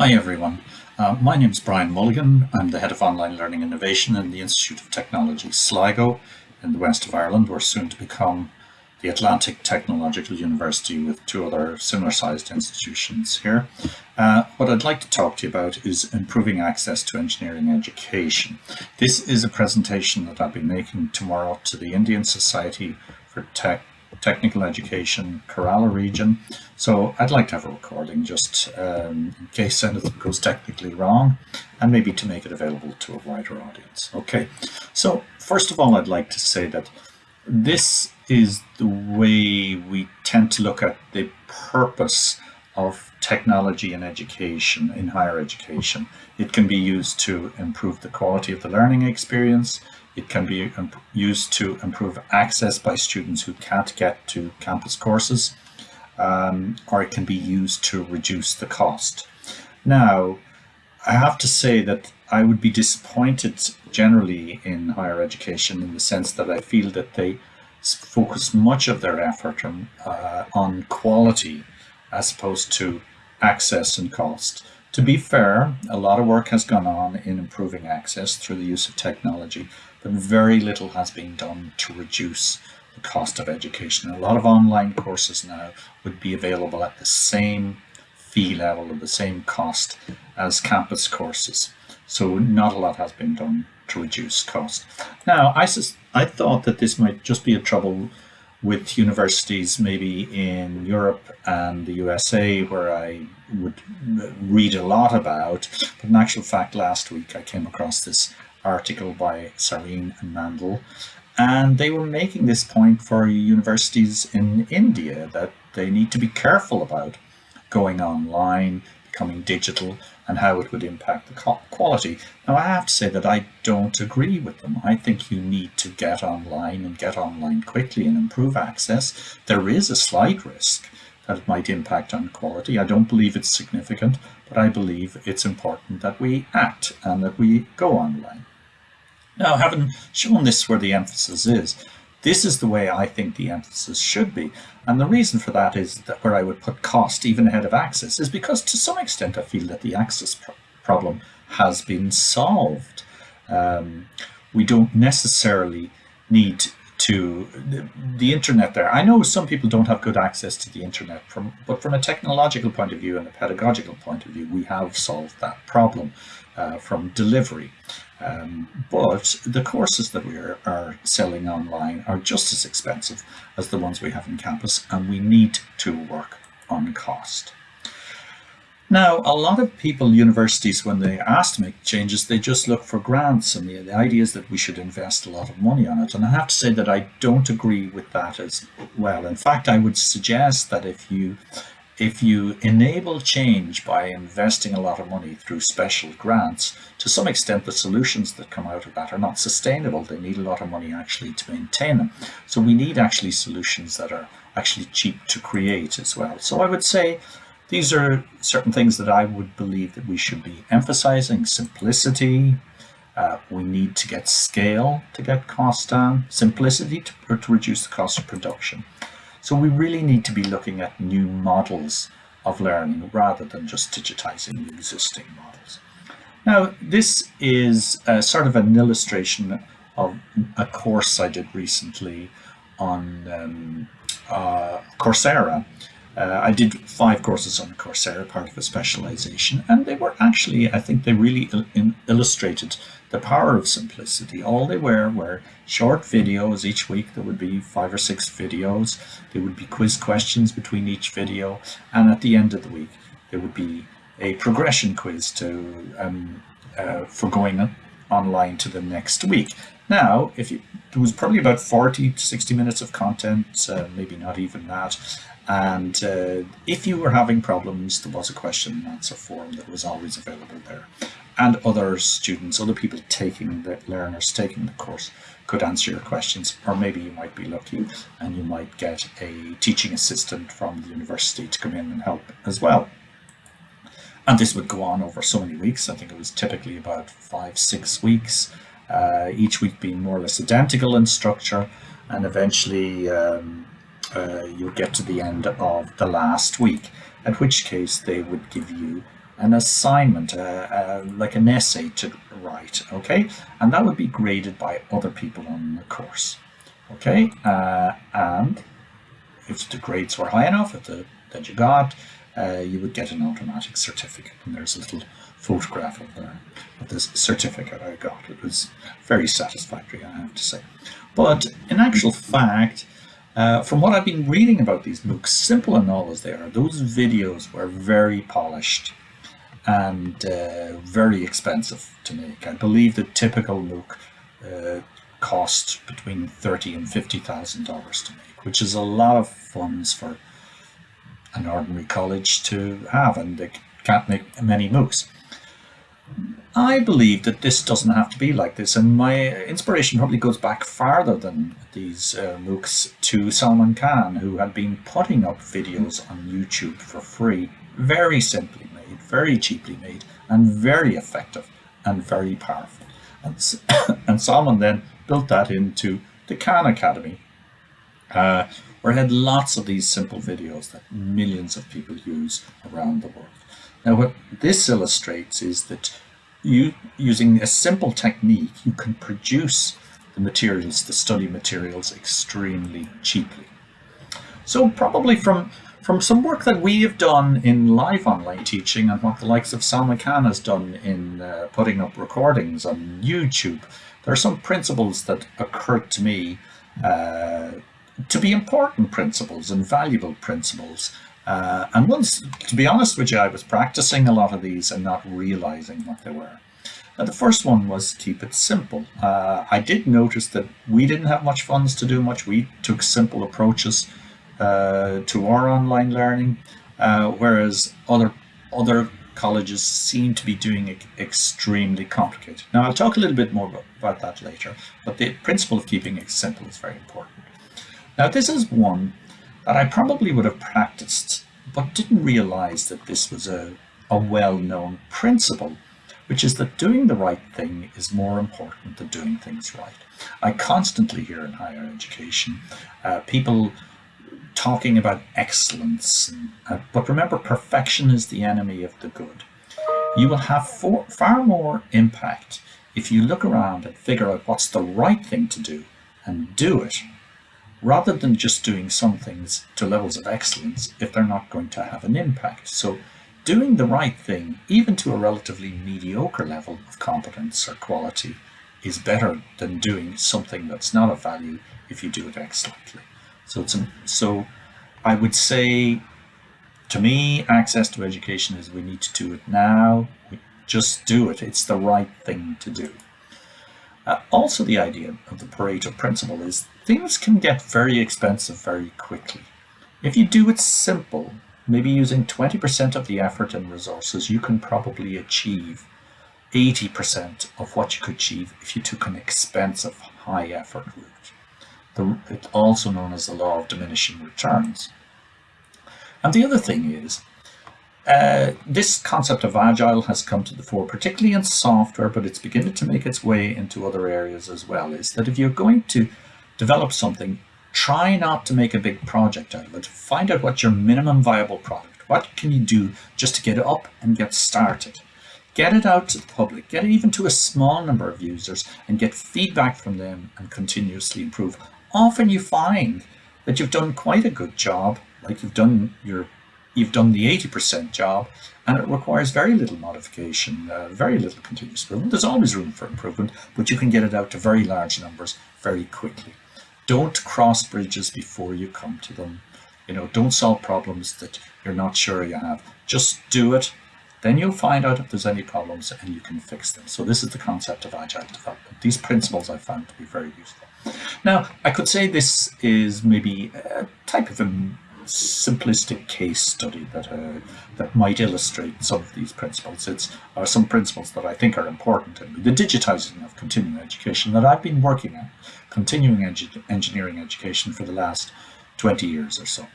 Hi everyone, uh, my name is Brian Mulligan. I'm the Head of Online Learning Innovation in the Institute of Technology Sligo in the west of Ireland. We're soon to become the Atlantic Technological University with two other similar sized institutions here. Uh, what I'd like to talk to you about is improving access to engineering education. This is a presentation that I'll be making tomorrow to the Indian Society for Tech technical education, Kerala region. So I'd like to have a recording just um, in case anything goes technically wrong and maybe to make it available to a wider audience. Okay, so first of all, I'd like to say that this is the way we tend to look at the purpose of technology in education, in higher education. It can be used to improve the quality of the learning experience. It can be used to improve access by students who can't get to campus courses, um, or it can be used to reduce the cost. Now, I have to say that I would be disappointed generally in higher education in the sense that I feel that they focus much of their effort on, uh, on quality as opposed to access and cost. To be fair, a lot of work has gone on in improving access through the use of technology, but very little has been done to reduce the cost of education. A lot of online courses now would be available at the same fee level or the same cost as campus courses. So not a lot has been done to reduce cost. Now, I, I thought that this might just be a trouble with universities maybe in Europe and the USA where I would read a lot about. But in actual fact, last week I came across this article by Sareen and Mandel and they were making this point for universities in India that they need to be careful about going online, becoming digital and how it would impact the quality. Now, I have to say that I don't agree with them. I think you need to get online and get online quickly and improve access. There is a slight risk that it might impact on quality. I don't believe it's significant, but I believe it's important that we act and that we go online. Now, having shown this where the emphasis is, this is the way I think the emphasis should be. And the reason for that is that where I would put cost even ahead of access is because to some extent I feel that the access pro problem has been solved. Um, we don't necessarily need to the, the, internet there. I know some people don't have good access to the internet, from, but from a technological point of view and a pedagogical point of view, we have solved that problem uh, from delivery. Um, but the courses that we are, are, selling online are just as expensive as the ones we have in campus, and we need to work on cost. Now, a lot of people, universities, when they ask to make changes, they just look for grants, and the, the idea is that we should invest a lot of money on it. And I have to say that I don't agree with that as well. In fact, I would suggest that if you if you enable change by investing a lot of money through special grants, to some extent the solutions that come out of that are not sustainable. They need a lot of money actually to maintain them. So we need actually solutions that are actually cheap to create as well. So I would say these are certain things that I would believe that we should be emphasizing. Simplicity, uh, we need to get scale to get costs down, simplicity to, to reduce the cost of production. So we really need to be looking at new models of learning rather than just digitizing existing models. Now, this is a sort of an illustration of a course I did recently on um, uh, Coursera. Uh, I did five courses on Coursera, part of a specialization, and they were actually, I think they really il illustrated the power of simplicity. All they were were short videos each week. There would be five or six videos. There would be quiz questions between each video. And at the end of the week, there would be a progression quiz to um, uh, for going online to the next week. Now, if you, was probably about 40 to 60 minutes of content, uh, maybe not even that. And uh, if you were having problems, there was a question and answer form that was always available there and other students, other people taking the learners taking the course could answer your questions or maybe you might be lucky and you might get a teaching assistant from the university to come in and help as well. And this would go on over so many weeks. I think it was typically about five, six weeks, uh, each week being more or less identical in structure. And eventually um, uh, you'll get to the end of the last week, at which case they would give you an assignment, uh, uh, like an essay to write, okay? And that would be graded by other people on the course, okay? Uh, and if the grades were high enough, if the, that you got, uh, you would get an automatic certificate. And there's a little photograph of, the, of this certificate I got. It was very satisfactory, I have to say. But in actual fact, uh, from what I've been reading about these MOOCs, simple and all as they are, those videos were very polished and uh, very expensive to make. I believe the typical MOOC uh, cost between thirty and fifty thousand dollars to make, which is a lot of funds for an ordinary college to have, and they can't make many MOOCs. I believe that this doesn't have to be like this, and my inspiration probably goes back farther than these uh, MOOCs to Salman Khan, who had been putting up videos on YouTube for free, very simply made, very cheaply made, and very effective and very powerful. And, and Salman then built that into the Khan Academy, uh, where it had lots of these simple videos that millions of people use around the world. Now, what this illustrates is that you, using a simple technique, you can produce the materials, the study materials, extremely cheaply. So probably from, from some work that we have done in live online teaching and what the likes of Salman Khan has done in uh, putting up recordings on YouTube, there are some principles that occurred to me uh, to be important principles and valuable principles uh, and once, to be honest with you, I was practicing a lot of these and not realizing what they were. Now, the first one was keep it simple. Uh, I did notice that we didn't have much funds to do much. We took simple approaches uh, to our online learning, uh, whereas other other colleges seem to be doing it extremely complicated. Now, I'll talk a little bit more about that later, but the principle of keeping it simple is very important. Now, this is one I probably would have practiced, but didn't realize that this was a, a well-known principle, which is that doing the right thing is more important than doing things right. I constantly hear in higher education uh, people talking about excellence, uh, but remember perfection is the enemy of the good. You will have for, far more impact if you look around and figure out what's the right thing to do and do it rather than just doing some things to levels of excellence if they're not going to have an impact. So doing the right thing, even to a relatively mediocre level of competence or quality, is better than doing something that's not of value if you do it excellently. So it's a, so I would say to me access to education is we need to do it now. We just do it. It's the right thing to do. Uh, also the idea of the Pareto principle is things can get very expensive very quickly. If you do it simple, maybe using 20% of the effort and resources, you can probably achieve 80% of what you could achieve if you took an expensive high effort route. The, it's also known as the law of diminishing returns. And the other thing is, uh, this concept of agile has come to the fore, particularly in software, but it's beginning to make its way into other areas as well, is that if you're going to develop something, try not to make a big project out of it. Find out what your minimum viable product, what can you do just to get it up and get started. Get it out to the public, get it even to a small number of users and get feedback from them and continuously improve. Often you find that you've done quite a good job, like you've done your you've done the 80% job and it requires very little modification, uh, very little continuous improvement. There's always room for improvement, but you can get it out to very large numbers very quickly. Don't cross bridges before you come to them. You know, don't solve problems that you're not sure you have. Just do it. Then you'll find out if there's any problems and you can fix them. So this is the concept of agile development. These principles I found to be very useful. Now, I could say this is maybe a type of a simplistic case study that uh, that might illustrate some of these principles. It's are some principles that I think are important in the digitizing of continuing education that I've been working on continuing engineering education for the last 20 years or so.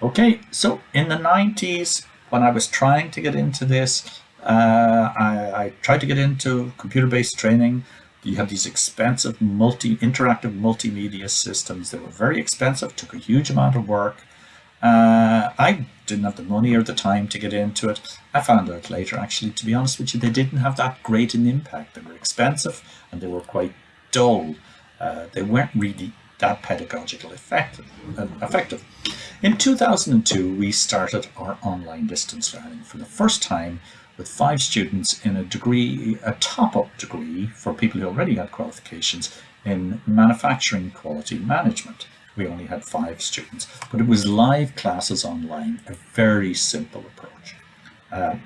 Okay, so in the 90s, when I was trying to get into this, uh, I, I, tried to get into computer-based training. You have these expensive multi interactive multimedia systems. They were very expensive, took a huge amount of work. Uh, I didn't have the money or the time to get into it. I found out later, actually, to be honest with you, they didn't have that great an impact. They were expensive and they were quite dull. Uh, they weren't really that pedagogical effective, uh, effective. In 2002, we started our online distance learning for the first time with five students in a degree, a top-up degree for people who already had qualifications in manufacturing quality management. We only had five students, but it was live classes online, a very simple approach. Uh,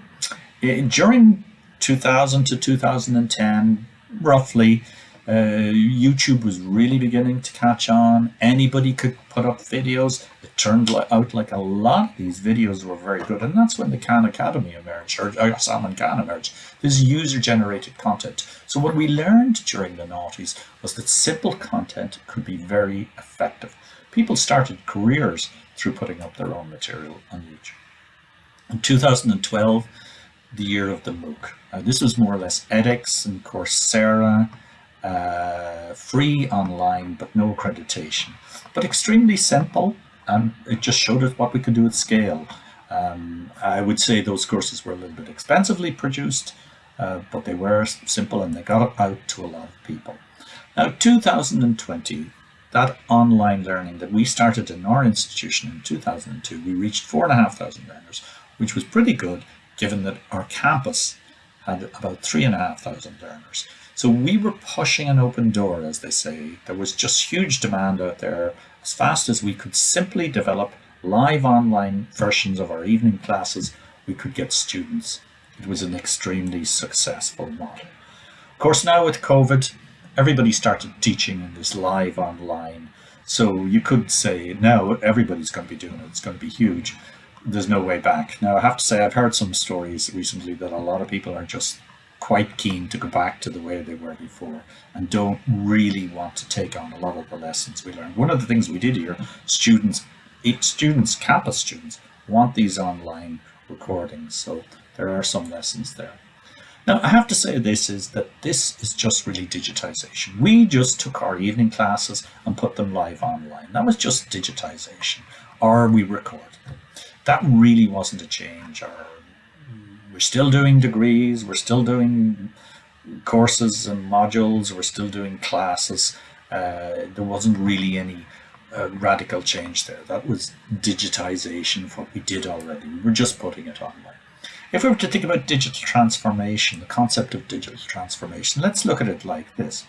during 2000 to 2010, roughly, uh, YouTube was really beginning to catch on. Anybody could put up videos. It turned out like a lot of these videos were very good. And that's when the Khan Academy emerged, or, or Salman Khan emerged. This user-generated content. So what we learned during the noughties was that simple content could be very effective. People started careers through putting up their own material on YouTube. In 2012, the year of the MOOC. Uh, this was more or less edX and Coursera, uh, free online, but no accreditation. But extremely simple, and it just showed us what we could do at scale. Um, I would say those courses were a little bit expensively produced, uh, but they were simple and they got out to a lot of people. Now, 2020, that online learning that we started in our institution in 2002, we reached 4,500 learners, which was pretty good given that our campus had about 3,500 learners. So we were pushing an open door, as they say. There was just huge demand out there. As fast as we could simply develop live online versions of our evening classes, we could get students. It was an extremely successful model. Of course, now with COVID, everybody started teaching in this live online. So you could say now everybody's going to be doing it. It's going to be huge. There's no way back. Now, I have to say, I've heard some stories recently that a lot of people are just quite keen to go back to the way they were before and don't really want to take on a lot of the lessons we learned. One of the things we did here, students, eight students, campus students, want these online recordings. So there are some lessons there. Now, I have to say this is that this is just really digitization. We just took our evening classes and put them live online. That was just digitization, or we recorded them. That really wasn't a change or we're still doing degrees, we're still doing courses and modules, we're still doing classes. Uh, there wasn't really any uh, radical change there. That was digitization of what we did already. We were just putting it online. If we were to think about digital transformation, the concept of digital transformation, let's look at it like this.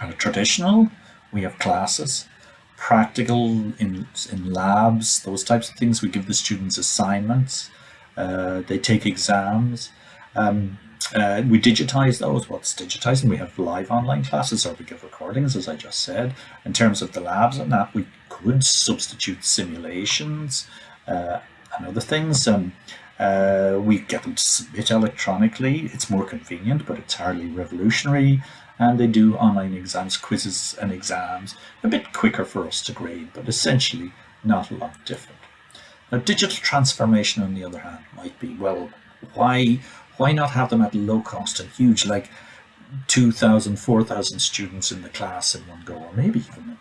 At a traditional, we have classes, practical in, in labs, those types of things. We give the students assignments. Uh, they take exams. Um, uh, we digitize those. What's digitizing? We have live online classes or we give recordings, as I just said. In terms of the labs and that, we could substitute simulations uh, and other things. Um, uh, we get them to submit electronically. It's more convenient, but it's hardly revolutionary. And they do online exams, quizzes and exams, a bit quicker for us to grade, but essentially not a lot different. Now, digital transformation, on the other hand, might be, well, why, why not have them at low cost and huge, like 2,000, 4,000 students in the class in one go, or maybe even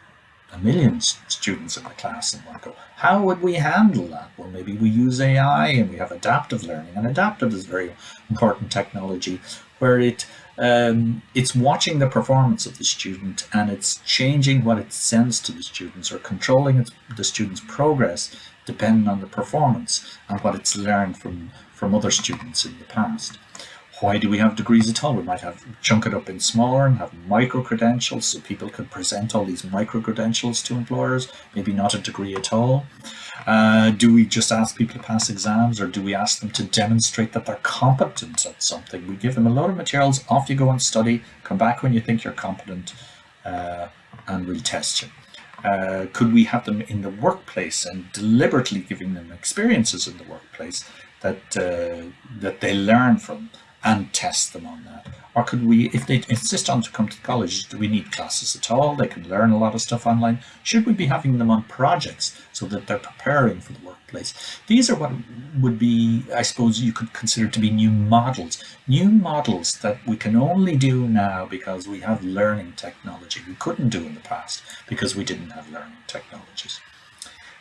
a million students in the class in one go. How would we handle that? Well, maybe we use AI and we have adaptive learning. And adaptive is very important technology where it um, it's watching the performance of the student and it's changing what it sends to the students or controlling the student's progress depending on the performance and what it's learned from, from other students in the past. Why do we have degrees at all? We might have chunk it up in smaller and have micro credentials so people could present all these micro credentials to employers, maybe not a degree at all. Uh, do we just ask people to pass exams or do we ask them to demonstrate that they're competent at something? We give them a lot of materials, off you go and study, come back when you think you're competent uh, and we'll test you. Uh, could we have them in the workplace and deliberately giving them experiences in the workplace that uh, that they learn from and test them on that? Or could we, if they insist on to come to college, do we need classes at all? They can learn a lot of stuff online. Should we be having them on projects so that they're preparing for the workplace? These are what would be, I suppose you could consider to be new models. New models that we can only do now because we have learning technology. We couldn't do in the past because we didn't have learning technologies.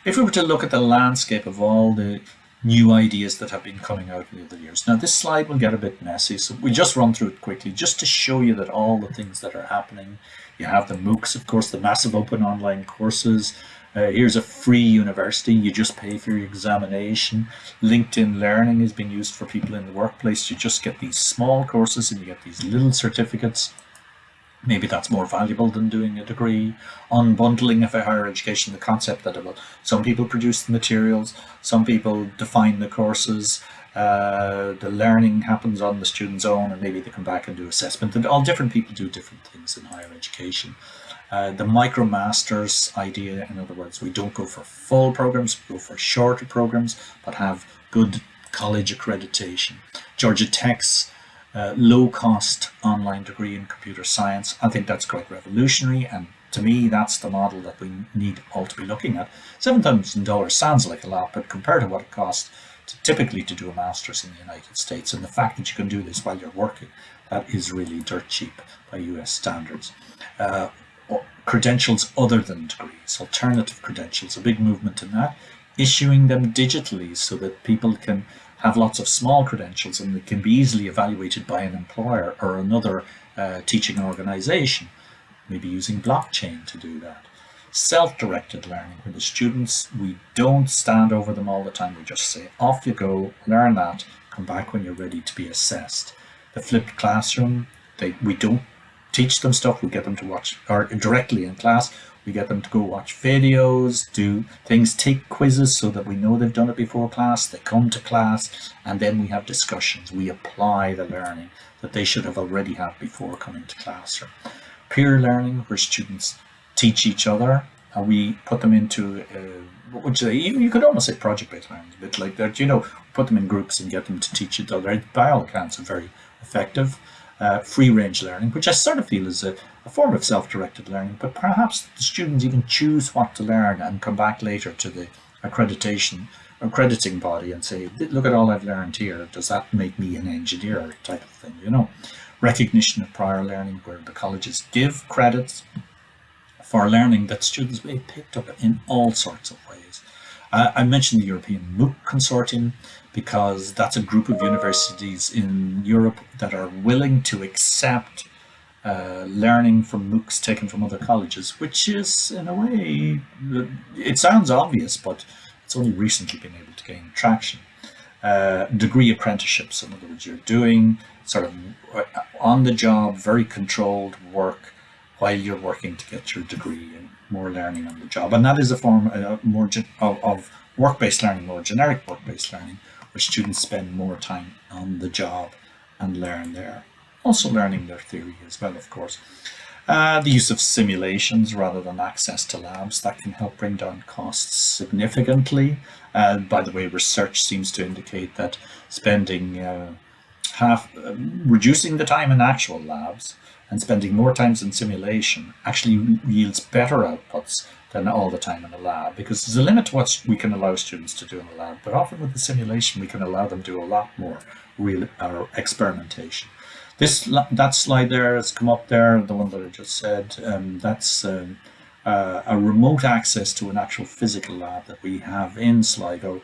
if we were to look at the landscape of all the new ideas that have been coming out in the years. Now this slide will get a bit messy, so we just run through it quickly just to show you that all the things that are happening. You have the MOOCs, of course, the massive open online courses. Uh, here's a free university, you just pay for your examination. LinkedIn Learning is being used for people in the workplace. You just get these small courses and you get these little certificates maybe that's more valuable than doing a degree. Unbundling of a higher education, the concept that some people produce the materials, some people define the courses, uh, the learning happens on the student's own and maybe they come back and do assessment and all different people do different things in higher education. Uh, the micromasters idea, in other words, we don't go for full programs, we go for shorter programs, but have good college accreditation. Georgia Tech's uh, low cost online degree in computer science. I think that's quite revolutionary and to me that's the model that we need all to be looking at. $7,000 sounds like a lot but compared to what it costs to, typically to do a master's in the United States and the fact that you can do this while you're working that is really dirt cheap by US standards. Uh, credentials other than degrees, alternative credentials, a big movement in that, issuing them digitally so that people can have lots of small credentials and they can be easily evaluated by an employer or another uh, teaching organization, maybe using blockchain to do that. Self-directed learning, where the students, we don't stand over them all the time, we just say, off you go, learn that, come back when you're ready to be assessed. The flipped classroom, they, we don't teach them stuff, we get them to watch, or directly in class, we get them to go watch videos, do things, take quizzes so that we know they've done it before class. They come to class and then we have discussions. We apply the learning that they should have already had before coming to class. Peer learning where students teach each other and we put them into, uh, say, you, you could almost say project-based learning, a bit like that, you know, put them in groups and get them to teach each other. By all accounts, are very effective. Uh, free range learning, which I sort of feel is a, a form of self-directed learning, but perhaps the students even choose what to learn and come back later to the accreditation accrediting body and say, look at all I've learned here. Does that make me an engineer type of thing, you know? Recognition of prior learning where the colleges give credits for learning that students may have picked up in all sorts of ways. Uh, I mentioned the European MOOC Consortium because that's a group of universities in Europe that are willing to accept uh, learning from MOOCs taken from other colleges, which is in a way, it sounds obvious, but it's only recently been able to gain traction. Uh, degree apprenticeships, in other words, you're doing sort of uh, on the job, very controlled work while you're working to get your degree and more learning on the job. And that is a form uh, more of, of work-based learning, more generic work-based learning, where students spend more time on the job and learn there also learning their theory as well, of course. Uh, the use of simulations rather than access to labs, that can help bring down costs significantly. Uh, by the way, research seems to indicate that spending uh, half, uh, reducing the time in actual labs and spending more times in simulation actually yields better outputs than all the time in a lab because there's a limit to what we can allow students to do in a lab, but often with the simulation we can allow them to do a lot more real or experimentation. This that slide there has come up there, the one that I just said. Um, that's um, uh, a remote access to an actual physical lab that we have in Sligo,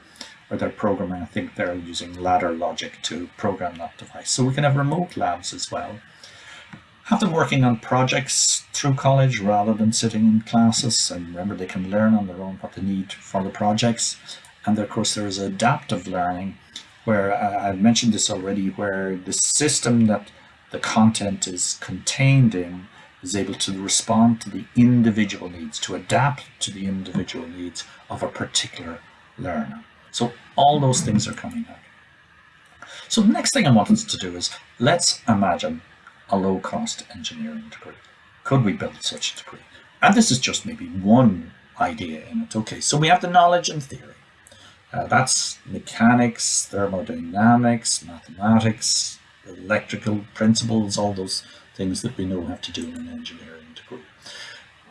where they're programming. I think they're using ladder logic to program that device. So we can have remote labs as well. Have them working on projects through college rather than sitting in classes. And remember, they can learn on their own what they need for the projects. And of course, there is adaptive learning, where uh, I've mentioned this already, where the system that the content is contained in is able to respond to the individual needs, to adapt to the individual needs of a particular learner. So all those things are coming out. So the next thing I want us to do is let's imagine a low-cost engineering degree. Could we build such a degree? And this is just maybe one idea in it. Okay, so we have the knowledge and theory. Uh, that's mechanics, thermodynamics, mathematics, electrical principles, all those things that we know have to do in an engineering degree.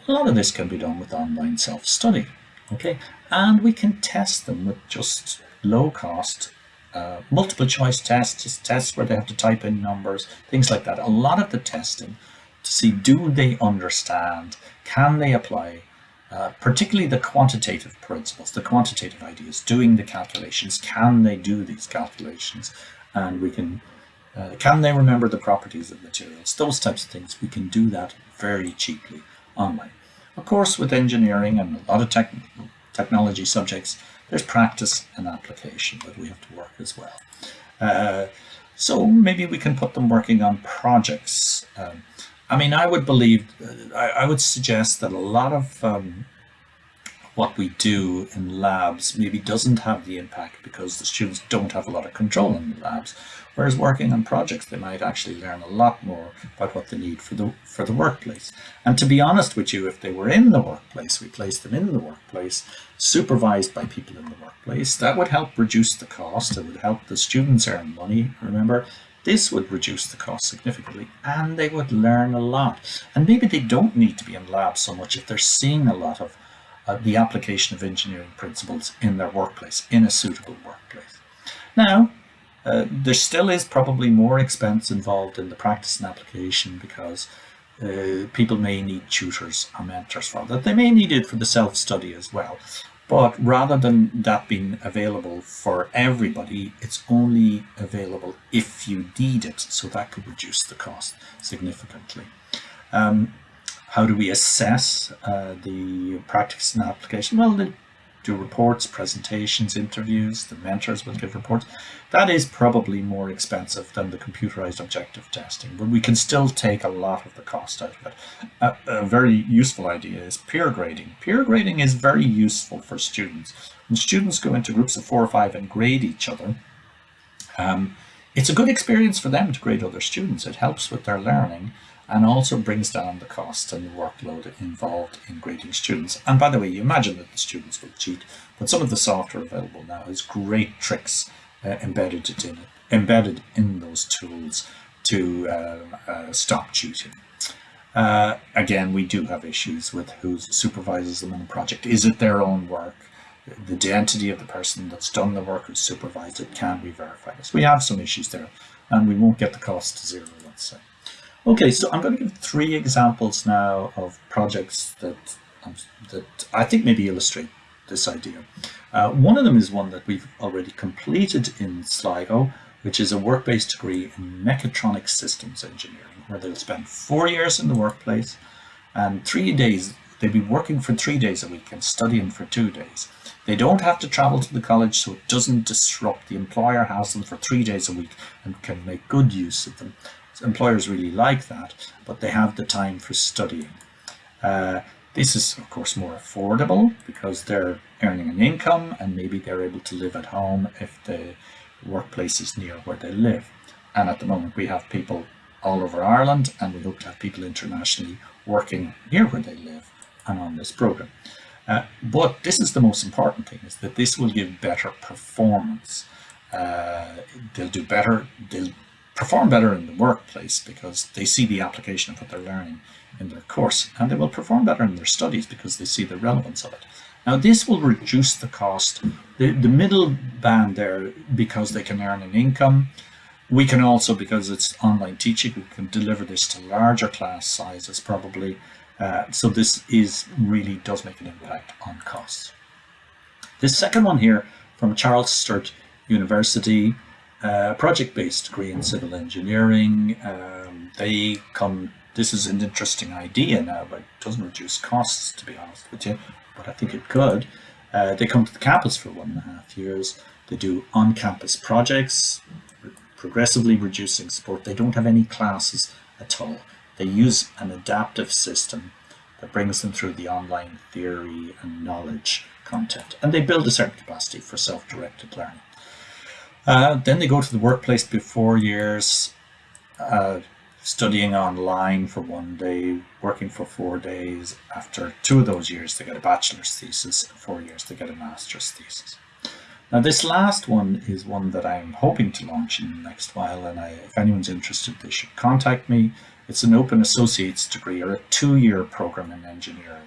A lot of this can be done with online self-study, okay? And we can test them with just low cost uh, multiple choice tests, just tests where they have to type in numbers, things like that. A lot of the testing to see do they understand, can they apply, uh, particularly the quantitative principles, the quantitative ideas, doing the calculations. Can they do these calculations? And we can, uh, can they remember the properties of materials? Those types of things, we can do that very cheaply online. Of course, with engineering and a lot of tech technology subjects, there's practice and application that we have to work as well. Uh, so maybe we can put them working on projects. Um, I mean, I would believe, I, I, would suggest that a lot of um, what we do in labs maybe doesn't have the impact because the students don't have a lot of control in the labs. Whereas working on projects, they might actually learn a lot more about what they need for the for the workplace. And to be honest with you, if they were in the workplace, we placed them in the workplace, supervised by people in the workplace, that would help reduce the cost. It would help the students earn money. Remember, this would reduce the cost significantly and they would learn a lot. And maybe they don't need to be in labs so much if they're seeing a lot of uh, the application of engineering principles in their workplace, in a suitable workplace. Now, uh, there still is probably more expense involved in the practice and application because uh, people may need tutors or mentors for that. They may need it for the self-study as well. But rather than that being available for everybody, it's only available if you need it. So that could reduce the cost significantly. Um, how do we assess uh, the practice and application? Well, they do reports, presentations, interviews, the mentors will give reports. That is probably more expensive than the computerized objective testing, but we can still take a lot of the cost out of it. A, a very useful idea is peer grading. Peer grading is very useful for students. When students go into groups of four or five and grade each other, um, it's a good experience for them to grade other students. It helps with their learning and also brings down the cost and the workload involved in grading students. And by the way, you imagine that the students will cheat, but some of the software available now has great tricks uh, embedded in embedded in those tools to uh, uh, stop cheating. Uh, again, we do have issues with who supervises them in the project. Is it their own work? The identity of the person that's done the work who supervised it, can be verified. this? We have some issues there, and we won't get the cost to zero, let's say. Okay, so I'm going to give three examples now of projects that, um, that I think maybe illustrate this idea. Uh, one of them is one that we've already completed in Sligo, which is a work-based degree in mechatronic systems engineering, where they'll spend four years in the workplace and three days, they'll be working for three days a week and studying for two days. They don't have to travel to the college, so it doesn't disrupt. The employer has them for three days a week and can make good use of them employers really like that, but they have the time for studying. Uh, this is, of course, more affordable because they're earning an income and maybe they're able to live at home if the workplace is near where they live. And at the moment, we have people all over Ireland and we hope to have people internationally working near where they live and on this program. Uh, but this is the most important thing, is that this will give better performance. Uh, they'll do better, they'll perform better in the workplace because they see the application of what they're learning in their course and they will perform better in their studies because they see the relevance of it. Now this will reduce the cost, the, the middle band there because they can earn an income. We can also, because it's online teaching, we can deliver this to larger class sizes probably. Uh, so this is really does make an impact on costs. This second one here from Charles Sturt University uh, project-based degree in civil engineering. Um, they come, this is an interesting idea now, but it doesn't reduce costs, to be honest with you, but I think it could. Uh, they come to the campus for one and a half years. They do on-campus projects, progressively reducing support. They don't have any classes at all. They use an adaptive system that brings them through the online theory and knowledge content. And they build a certain capacity for self-directed learning. Uh, then they go to the workplace before years, uh, studying online for one day, working for four days. After two of those years, they get a bachelor's thesis. Four years, they get a master's thesis. Now, this last one is one that I'm hoping to launch in the next while, and I, if anyone's interested, they should contact me. It's an open associate's degree or a two-year program in engineering.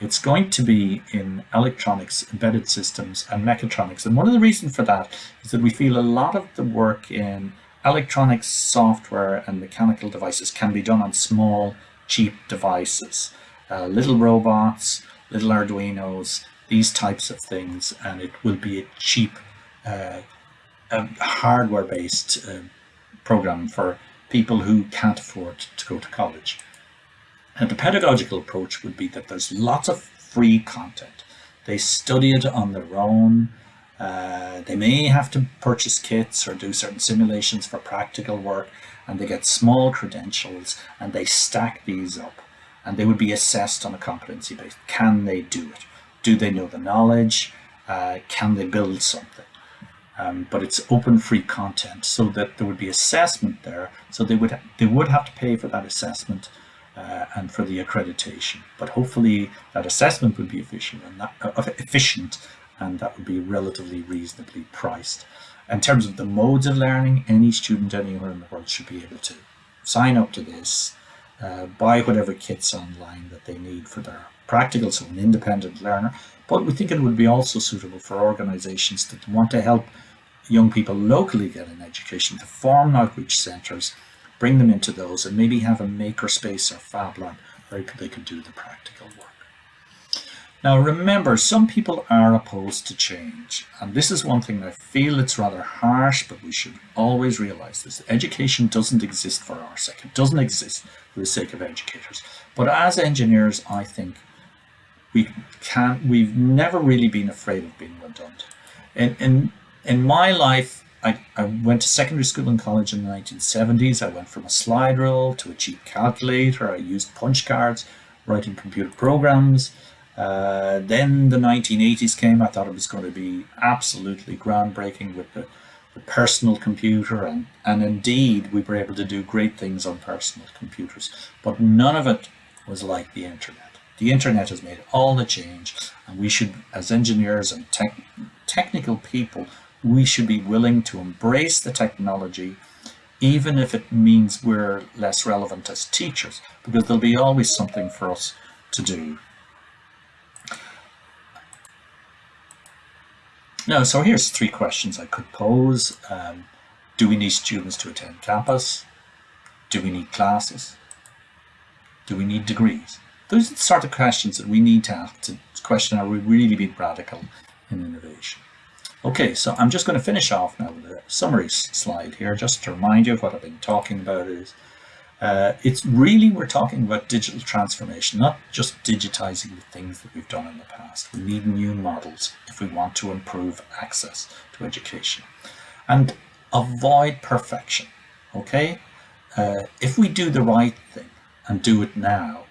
It's going to be in electronics, embedded systems, and mechatronics. And one of the reasons for that is that we feel a lot of the work in electronics, software, and mechanical devices can be done on small, cheap devices. Uh, little robots, little Arduinos, these types of things, and it will be a cheap uh, hardware-based uh, program for people who can't afford to go to college. And the pedagogical approach would be that there's lots of free content. They study it on their own. Uh, they may have to purchase kits or do certain simulations for practical work and they get small credentials and they stack these up and they would be assessed on a competency base. Can they do it? Do they know the knowledge? Uh, can they build something? Um, but it's open free content so that there would be assessment there. So they would they would have to pay for that assessment uh, and for the accreditation. But hopefully that assessment would be efficient and that, uh, efficient and that would be relatively reasonably priced. In terms of the modes of learning, any student anywhere in the world should be able to sign up to this, uh, buy whatever kits online that they need for their practical, so an independent learner. But we think it would be also suitable for organizations that want to help young people locally get an education to form outreach centres, bring them into those and maybe have a makerspace or fab lab where they can do the practical work. Now remember, some people are opposed to change, and this is one thing I feel it's rather harsh, but we should always realize this. Education doesn't exist for our sake. It doesn't exist for the sake of educators. But as engineers, I think we can we've never really been afraid of being redundant. In in in my life, I, I went to secondary school and college in the 1970s. I went from a slide rule to a cheap calculator. I used punch cards, writing computer programs. Uh, then the 1980s came. I thought it was going to be absolutely groundbreaking with the, the personal computer. And, and indeed, we were able to do great things on personal computers. But none of it was like the internet. The internet has made all the change. And we should, as engineers and tech, technical people, we should be willing to embrace the technology even if it means we're less relevant as teachers, because there'll be always something for us to do. Now, so here's three questions I could pose. Um, do we need students to attend campus? Do we need classes? Do we need degrees? Those are the sort of questions that we need to ask to question are we really being radical in innovation? Okay, so I'm just going to finish off now with a summary slide here, just to remind you of what I've been talking about is uh, it's really, we're talking about digital transformation, not just digitizing the things that we've done in the past. We need new models if we want to improve access to education. And avoid perfection, okay? Uh, if we do the right thing and do it now,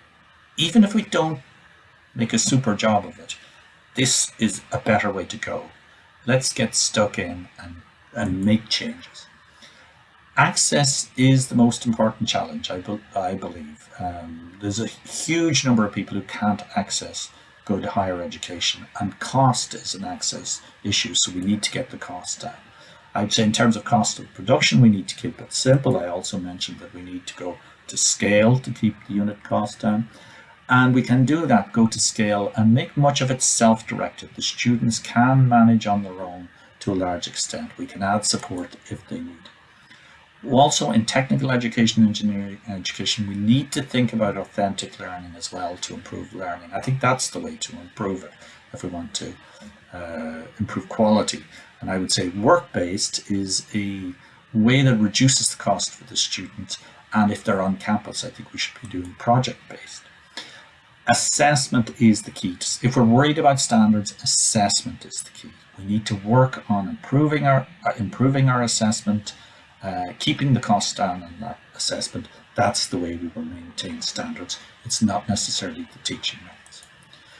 even if we don't make a super job of it, this is a better way to go. Let's get stuck in and, and make changes access is the most important challenge, I, be, I believe. Um, there's a huge number of people who can't access good higher education and cost is an access issue, so we need to get the cost down. I'd say in terms of cost of production, we need to keep it simple. I also mentioned that we need to go to scale to keep the unit cost down. And we can do that, go to scale and make much of it self-directed. The students can manage on their own to a large extent. We can add support if they need. Also in technical education, engineering education, we need to think about authentic learning as well to improve learning. I think that's the way to improve it if we want to uh, improve quality. And I would say work-based is a way that reduces the cost for the student. And if they're on campus, I think we should be doing project-based. Assessment is the key. If we're worried about standards, assessment is the key. We need to work on improving our, uh, improving our assessment uh, keeping the costs down on that assessment, that's the way we will maintain standards. It's not necessarily the teaching methods.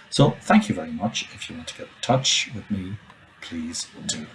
So thank you very much. If you want to get in touch with me, please do.